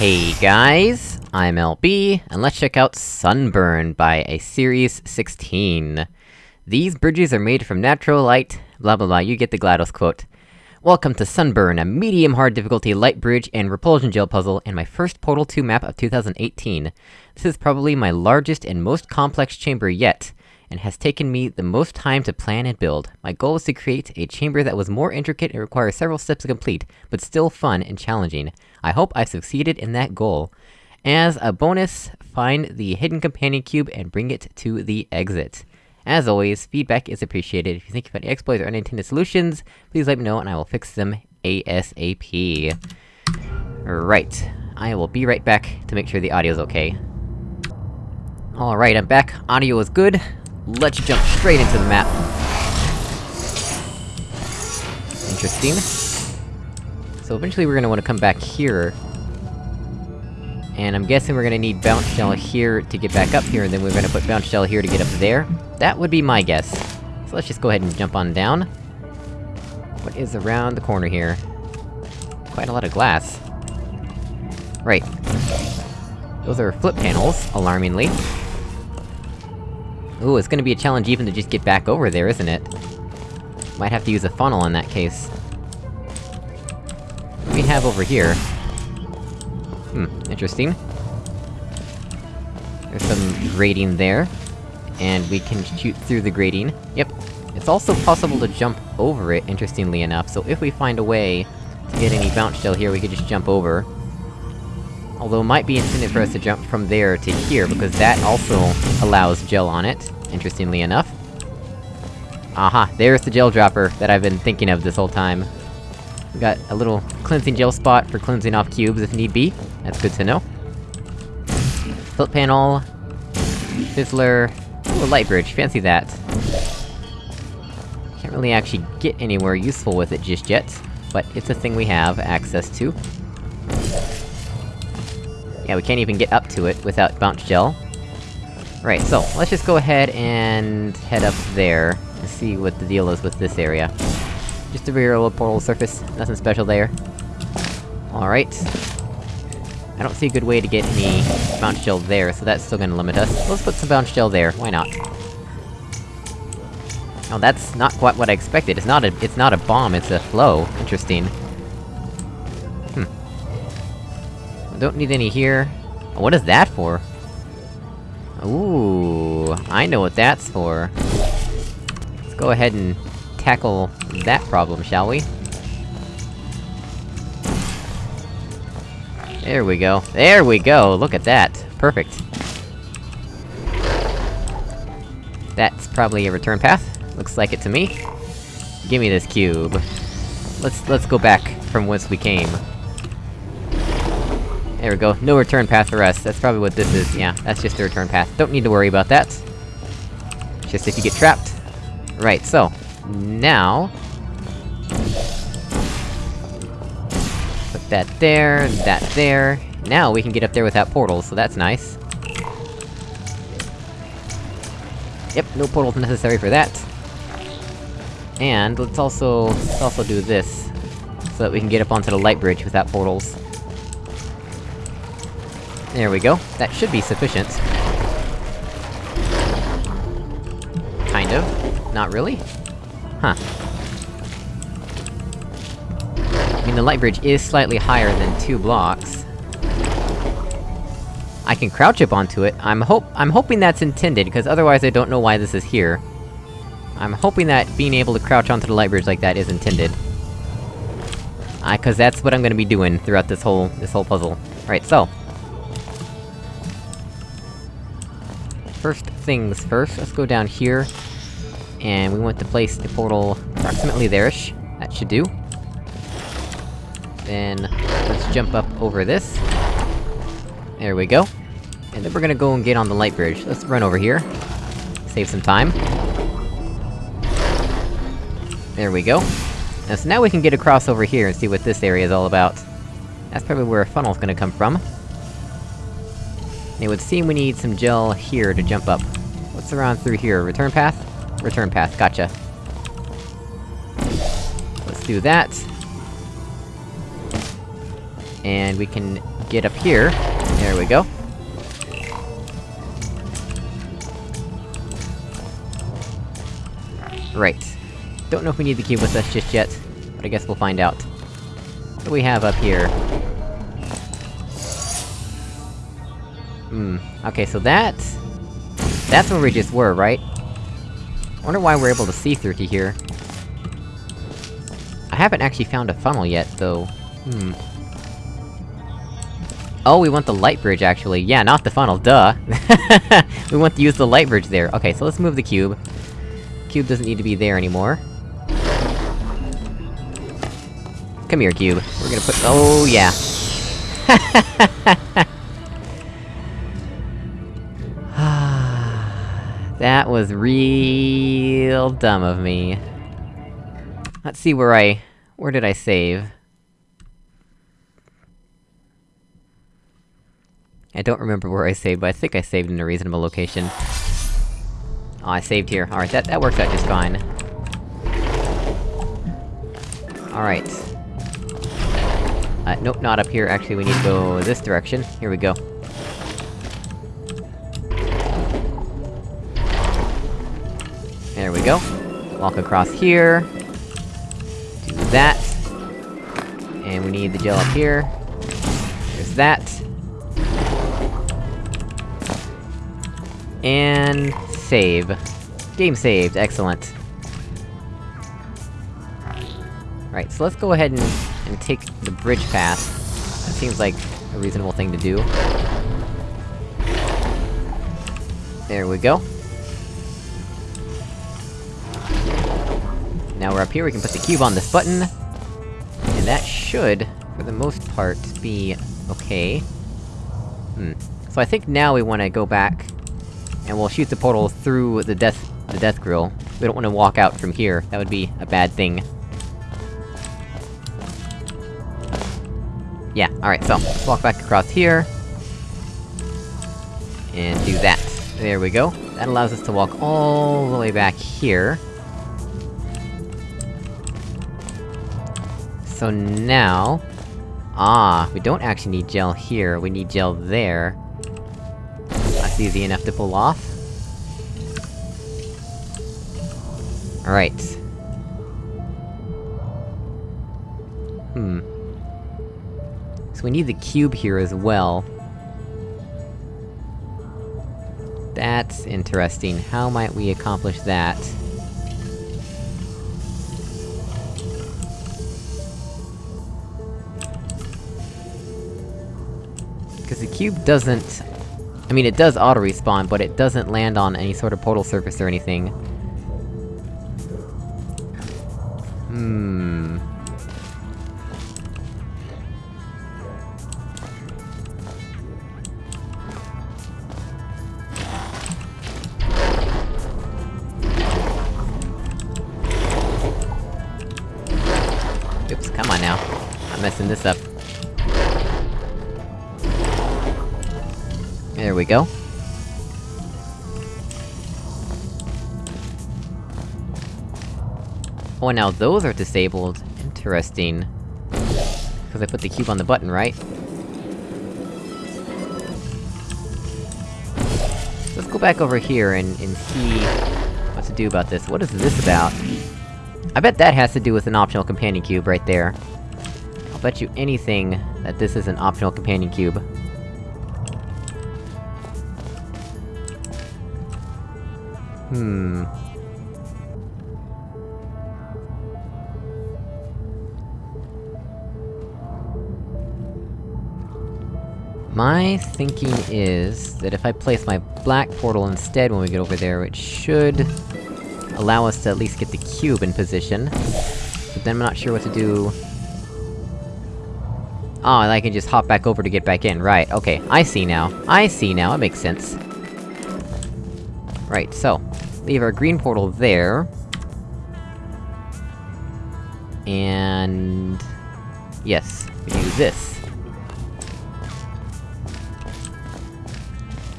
Hey guys, I'm LB, and let's check out Sunburn by a Series 16. These bridges are made from natural light, blah blah blah, you get the GLaDOS quote. Welcome to Sunburn, a medium-hard difficulty light bridge and repulsion gel puzzle, and my first Portal 2 map of 2018. This is probably my largest and most complex chamber yet, and has taken me the most time to plan and build. My goal was to create a chamber that was more intricate and requires several steps to complete, but still fun and challenging. I hope I succeeded in that goal. As a bonus, find the hidden companion cube and bring it to the exit. As always, feedback is appreciated. If you think you've any exploits or unintended solutions, please let me know and I will fix them ASAP. Right. I will be right back to make sure the audio's okay. Alright, I'm back. Audio is good. Let's jump straight into the map. Interesting. So eventually we're gonna wanna come back here. And I'm guessing we're gonna need Bounce Gel here to get back up here, and then we're gonna put Bounce Gel here to get up there. That would be my guess. So let's just go ahead and jump on down. What is around the corner here? Quite a lot of glass. Right. Those are flip panels, alarmingly. Ooh, it's gonna be a challenge even to just get back over there, isn't it? Might have to use a funnel in that case. What do we have over here? Hmm, interesting. There's some grating there. And we can shoot through the grating. Yep. It's also possible to jump over it, interestingly enough, so if we find a way to get any bounce gel here, we could just jump over. Although it might be intended for us to jump from there to here, because that also allows gel on it, interestingly enough. Aha, there's the gel dropper that I've been thinking of this whole time. We got a little cleansing gel spot for cleansing off cubes if need be. That's good to know. Flip panel... Fizzler... Ooh, a light bridge, fancy that. Can't really actually get anywhere useful with it just yet, but it's a thing we have access to. Yeah, we can't even get up to it without bounce gel. Right, so, let's just go ahead and head up there, and see what the deal is with this area. Just a regular portal surface, nothing special there. Alright. I don't see a good way to get any bounce gel there, so that's still gonna limit us. Let's put some bounce gel there, why not? Oh, that's not quite what I expected. It's not a- it's not a bomb, it's a flow. Interesting. Don't need any here. What is that for? Ooh, I know what that's for. Let's go ahead and tackle that problem, shall we? There we go. There we go! Look at that! Perfect. That's probably a return path. Looks like it to me. Gimme this cube. Let's- let's go back from whence we came. There we go, no return path for us, that's probably what this is, yeah, that's just the return path. Don't need to worry about that. Just if you get trapped. Right, so... Now... Put that there, that there... Now we can get up there without portals, so that's nice. Yep, no portals necessary for that. And, let's also... let's also do this. So that we can get up onto the light bridge without portals. There we go. That should be sufficient. Kind of. Not really? Huh. I mean, the light bridge is slightly higher than two blocks. I can crouch up onto it, I'm hope- I'm hoping that's intended, because otherwise I don't know why this is here. I'm hoping that being able to crouch onto the light bridge like that is intended. I- cause that's what I'm gonna be doing throughout this whole- this whole puzzle. Right, so... First things first, let's go down here. And we want to place the portal approximately there-ish. That should do. Then, let's jump up over this. There we go. And then we're gonna go and get on the light bridge. Let's run over here. Save some time. There we go. Now, so now we can get across over here and see what this area is all about. That's probably where a funnel's gonna come from. It would seem we need some gel here to jump up. What's around through here? Return path? Return path, gotcha. Let's do that. And we can get up here. There we go. Right. Don't know if we need the cube with us just yet, but I guess we'll find out. What do we have up here? Hmm, okay, so that... That's where we just were, right? I wonder why we're able to see through to here. I haven't actually found a funnel yet, though. Hmm. Oh, we want the light bridge, actually. Yeah, not the funnel, duh! we want to use the light bridge there. Okay, so let's move the cube. Cube doesn't need to be there anymore. Come here, cube. We're gonna put- oh, yeah. that was real dumb of me. Let's see where I... where did I save? I don't remember where I saved, but I think I saved in a reasonable location. Oh, I saved here. Alright, that- that worked out just fine. Alright. Uh, nope, not up here, actually we need to go this direction. Here we go. We go. Walk across here. Do that. And we need the gel up here. There's that. And... save. Game saved, excellent. Right, so let's go ahead and, and take the bridge path. That seems like a reasonable thing to do. There we go. Now we're up here, we can put the cube on this button. And that should, for the most part, be... okay. Hmm. So I think now we wanna go back, and we'll shoot the portal through the death- the death grill. We don't wanna walk out from here, that would be a bad thing. Yeah, alright, so, let's walk back across here. And do that. There we go. That allows us to walk all the way back here. So now... Ah, we don't actually need gel here, we need gel there. That's easy enough to pull off. Alright. Hmm. So we need the cube here as well. That's interesting. How might we accomplish that? The cube doesn't... I mean, it does auto-respawn, but it doesn't land on any sort of portal surface or anything. Hmm... Oops, come on now. I'm messing this up. We go. Oh, now those are disabled. Interesting. Because I put the cube on the button, right? Let's go back over here and, and see... what to do about this. What is this about? I bet that has to do with an optional companion cube right there. I'll bet you anything that this is an optional companion cube. Hmm... My thinking is that if I place my black portal instead when we get over there, it should... allow us to at least get the cube in position. But then I'm not sure what to do... Oh, and I can just hop back over to get back in, right, okay, I see now. I see now, it makes sense. Right, so... Leave our green portal there... And... Yes, we do this.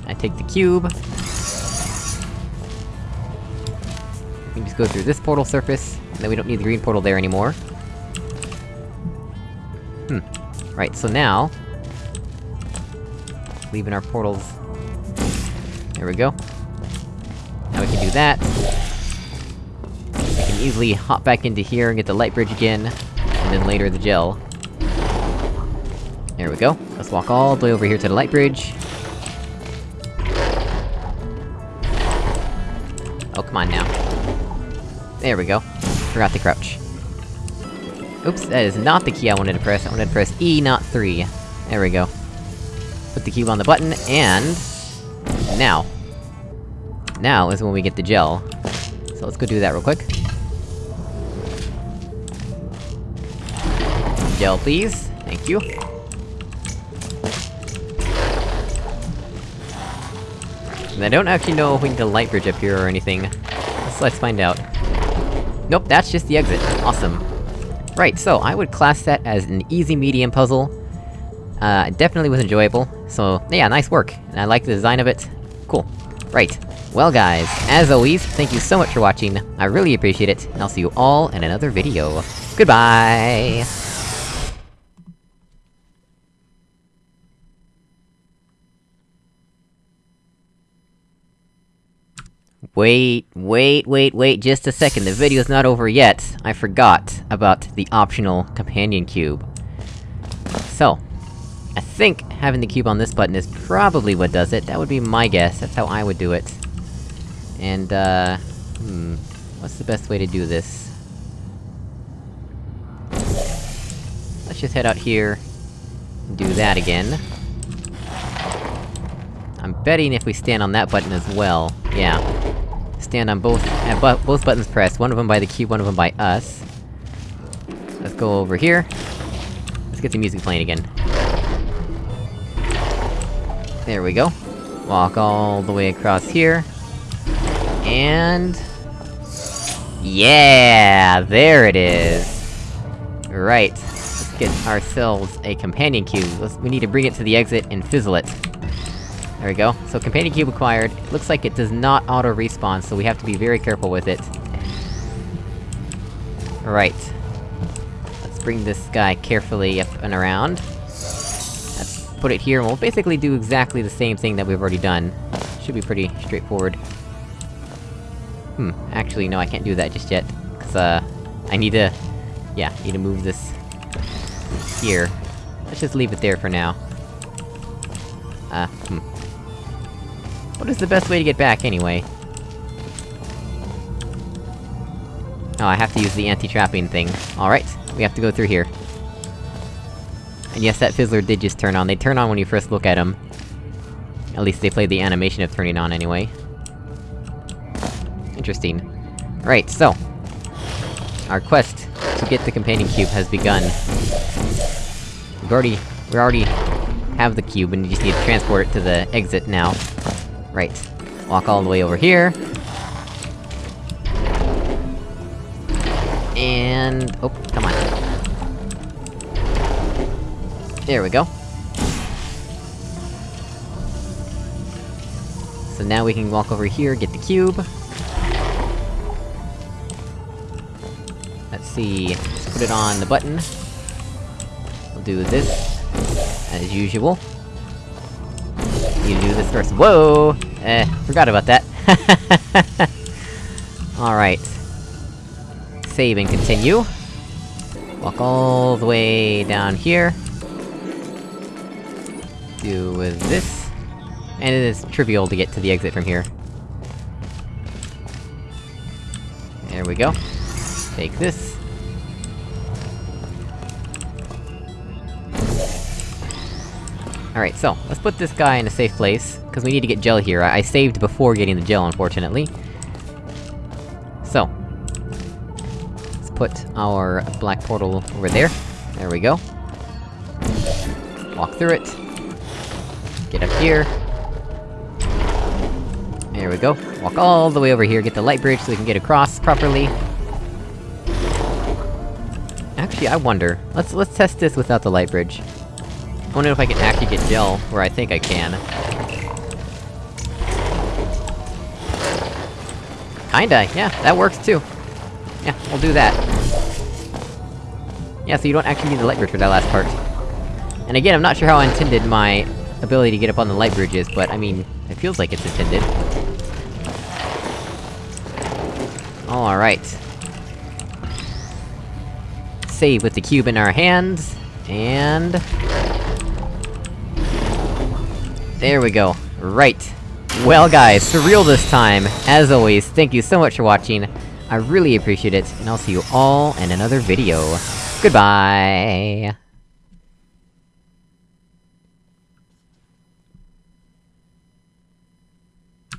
I take the cube. We just go through this portal surface, and then we don't need the green portal there anymore. Hmm. Right, so now... leaving our portals. There we go. That. I can easily hop back into here and get the light bridge again, and then later the gel. There we go. Let's walk all the way over here to the light bridge. Oh, come on now. There we go. Forgot to crouch. Oops, that is not the key I wanted to press, I wanted to press E, not 3. There we go. Put the cube on the button, and... Now. Now is when we get the gel. So let's go do that real quick. Gel, please. Thank you. And I don't actually know if we need a light bridge up here or anything. Let's, let's find out. Nope, that's just the exit. Awesome. Right, so I would class that as an easy-medium puzzle. Uh, definitely was enjoyable, so yeah, nice work, and I like the design of it. Cool. Right. Well guys, as always, thank you so much for watching, I really appreciate it, and I'll see you all in another video. Goodbye! Wait, wait, wait, wait, just a second, the video's not over yet! I forgot about the optional companion cube. So, I think having the cube on this button is probably what does it, that would be my guess, that's how I would do it. And, uh... Hmm... What's the best way to do this? Let's just head out here... and do that again. I'm betting if we stand on that button as well, yeah. Stand on both- have bu both buttons pressed, one of them by the key, one of them by us. Let's go over here. Let's get the music playing again. There we go. Walk all the way across here. And... Yeah! There it is! Right. Let's get ourselves a companion cube. Let's- we need to bring it to the exit and fizzle it. There we go. So companion cube acquired. Looks like it does not auto-respawn, so we have to be very careful with it. Right. Let's bring this guy carefully up and around. Let's put it here, and we'll basically do exactly the same thing that we've already done. Should be pretty straightforward. Hmm, actually, no, I can't do that just yet. Cause, uh... I need to... Yeah, need to move this... here. Let's just leave it there for now. Uh, hmm. What is the best way to get back, anyway? Oh, I have to use the anti-trapping thing. Alright, we have to go through here. And yes, that fizzler did just turn on. They turn on when you first look at them. At least they played the animation of turning on, anyway. Interesting. Right, so... Our quest to get the companion cube has begun. We've already... We already have the cube, and you just need to transport it to the exit now. Right. Walk all the way over here. And... Oh, come on. There we go. So now we can walk over here, get the cube. Let's see... Put it on the button. We'll do this, as usual. You do this first. Whoa! Eh, forgot about that. Alright. Save and continue. Walk all the way down here. Do with this. And it is trivial to get to the exit from here. There we go. Take this. Alright, so, let's put this guy in a safe place, because we need to get gel here. I, I saved before getting the gel, unfortunately. So... Let's put our black portal over there. There we go. Walk through it. Get up here. There we go. Walk all the way over here, get the light bridge so we can get across properly. Actually, I wonder. Let's- let's test this without the light bridge. I wonder if I can actually get gel, where I think I can. Kinda, yeah, that works too. Yeah, we'll do that. Yeah, so you don't actually need the light bridge for that last part. And again, I'm not sure how intended my ability to get up on the light bridges, but I mean, it feels like it's intended. Alright. Save with the cube in our hands, and... There we go. Right. Well guys, surreal this time! As always, thank you so much for watching, I really appreciate it, and I'll see you all in another video. Goodbye!